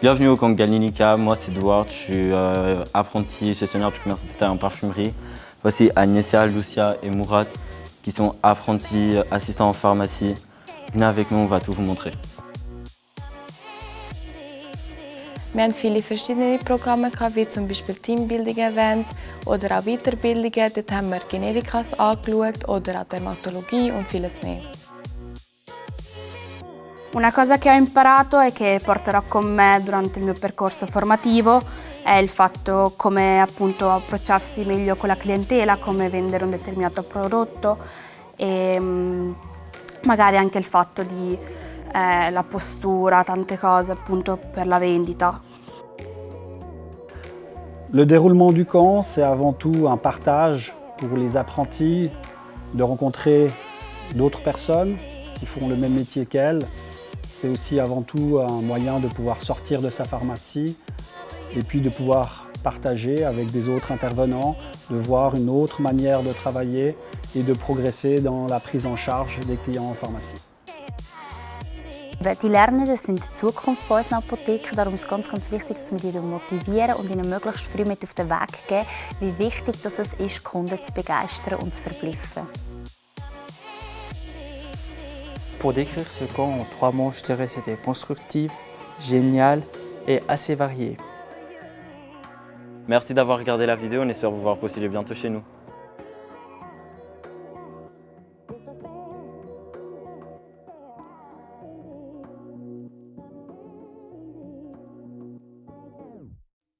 Bienvenue au camp Galinica, moi c'est Edward, je suis euh, apprenti gestionnaire du commerce détail en parfumerie. Voici Agnesia, Lucia et Mourat qui sont apprentis assistants en pharmacie. Venez avec nous, on va tout vous montrer. Wir haben viele verschiedene Programme, gehabt, wie zum Beispiel Teambuilding Event oder auch Weiterbildungen. Dort haben wir Generikas angeschaut oder auch Dermatologie und vieles mehr. Una cosa che ho imparato e che porterò con me durante il mio percorso formativo è il fatto come appunto approcciarsi meglio con la clientela, come vendere un determinato prodotto e mm, magari anche il fatto di eh, la postura, tante cose appunto per la vendita. Le déroulement du camp, c'est avant tout un partage pour les apprentis, de rencontrer d'autres personnes qui font le même métier qu'elles. C'est aussi avant tout un moyen de pouvoir sortir de sa pharmacie et puis de pouvoir partager avec des intervenants, de voir une autre manière de travailler et de progresser dans la prise en charge des clients en pharmacie. Die Lernenden sind die Zukunft von unseren Apotheken. Darum ist es ganz, ganz wichtig, dass wir die motivieren und ihnen möglichst früh mit auf den Weg geben, wie wichtig es ist, Kunden zu begeistern und zu verblüffen. Pour décrire ce camp en trois mots, je dirais c'était constructif, génial et assez varié. Merci d'avoir regardé la vidéo, on espère vous voir postuler bientôt chez nous.